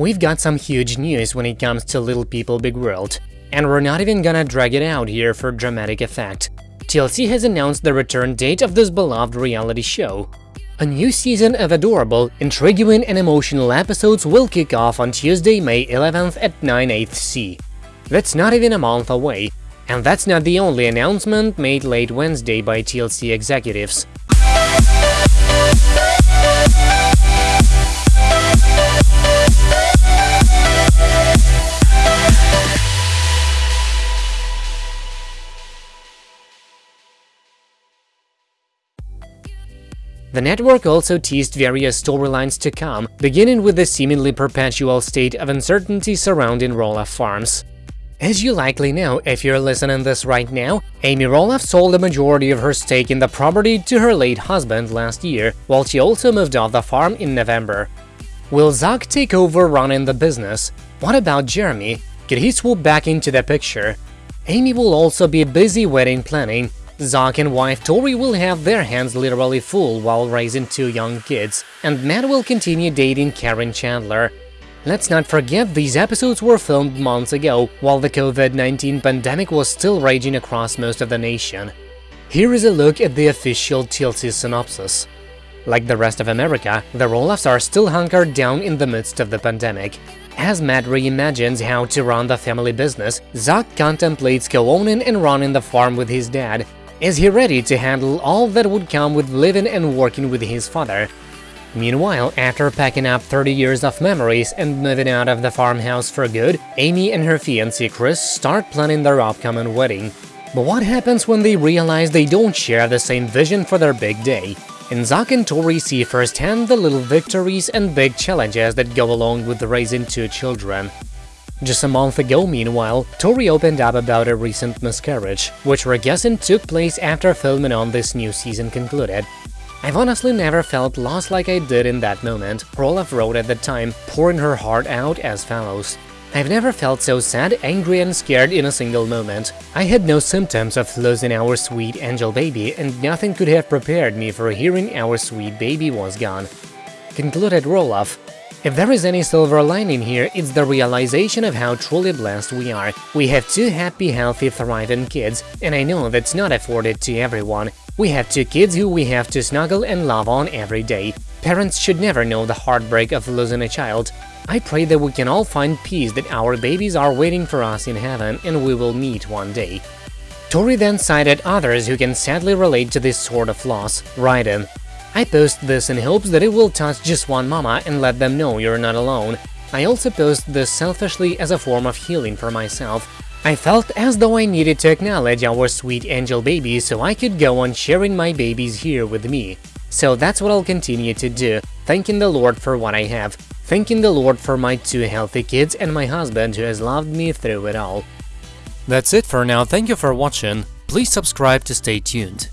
We've got some huge news when it comes to Little People Big World, and we're not even gonna drag it out here for dramatic effect. TLC has announced the return date of this beloved reality show. A new season of adorable, intriguing and emotional episodes will kick off on Tuesday, May 11th at 9 8 C. That's not even a month away, and that's not the only announcement made late Wednesday by TLC executives. The network also teased various storylines to come, beginning with the seemingly perpetual state of uncertainty surrounding Roloff Farms. As you likely know if you're listening this right now, Amy Roloff sold the majority of her stake in the property to her late husband last year, while she also moved off the farm in November. Will Zach take over running the business? What about Jeremy? Could he swoop back into the picture? Amy will also be busy wedding planning, Zach and wife Tori will have their hands literally full while raising two young kids, and Matt will continue dating Karen Chandler. Let's not forget these episodes were filmed months ago, while the COVID-19 pandemic was still raging across most of the nation. Here is a look at the official TLC synopsis. Like the rest of America, the Roloffs are still hunkered down in the midst of the pandemic. As Matt reimagines how to run the family business, Zach contemplates co-owning and running the farm with his dad, is he ready to handle all that would come with living and working with his father? Meanwhile, after packing up 30 years of memories and moving out of the farmhouse for good, Amy and her fiancé Chris start planning their upcoming wedding. But what happens when they realize they don't share the same vision for their big day? And Zach and Tori see firsthand the little victories and big challenges that go along with raising two children. Just a month ago, meanwhile, Tori opened up about a recent miscarriage, which we're guessing took place after filming on this new season concluded. I've honestly never felt lost like I did in that moment, Roloff wrote at the time, pouring her heart out as follows. I've never felt so sad, angry and scared in a single moment. I had no symptoms of losing our sweet angel baby, and nothing could have prepared me for hearing our sweet baby was gone. Concluded Roloff, if there is any silver lining here, it's the realization of how truly blessed we are. We have two happy, healthy, thriving kids, and I know that's not afforded to everyone. We have two kids who we have to snuggle and love on every day. Parents should never know the heartbreak of losing a child. I pray that we can all find peace that our babies are waiting for us in heaven and we will meet one day. Tori then cited others who can sadly relate to this sort of loss, writing, I post this in hopes that it will touch just one mama and let them know you're not alone. I also post this selfishly as a form of healing for myself. I felt as though I needed to acknowledge our sweet angel babies so I could go on sharing my babies here with me. So that's what I'll continue to do, thanking the Lord for what I have, thanking the Lord for my two healthy kids and my husband who has loved me through it all. That's it for now, thank you for watching, please subscribe to stay tuned.